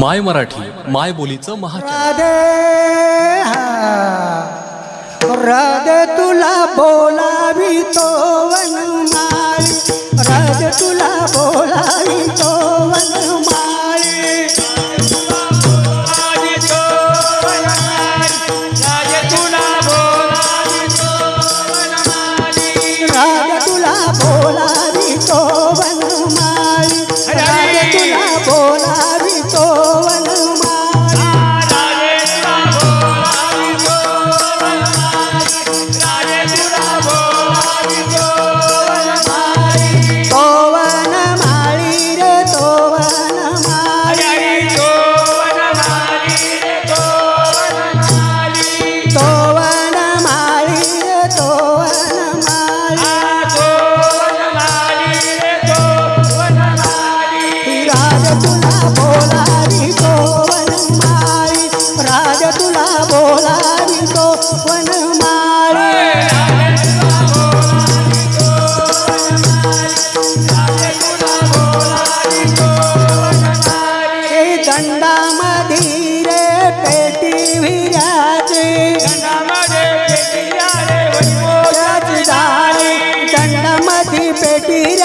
माय मराठी माय बोलीचं महाचॅनल राधे हा. राधे तुला बोलावी तो वनमाळी राधे तुला बोलावी तो वनमाळी. राधे तुला बोलावी तो वनमाळी. तुला बोलावी तो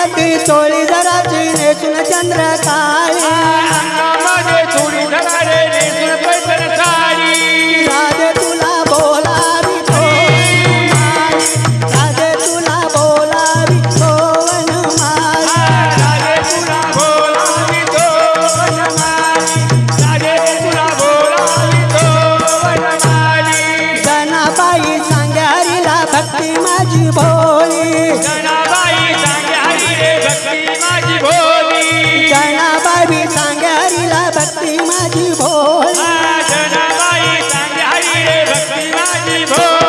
अंगामध्ये चोळी जराची नेसून चंद्र काळे. अंगामध्ये थोडी करारे नेसून पैठण साडी. राधे तुला बोलावी तो वनमाळी राधे तुला बोलावी तो वनमाळी राजे तुला बोलावी तो वनमाली राजे तुला बोलावी तो वनमाली जनाबाई सांग्यारीला भक्ती माझी भोळी ભક્તિવાજી ભો ભક્તિવાજી ભો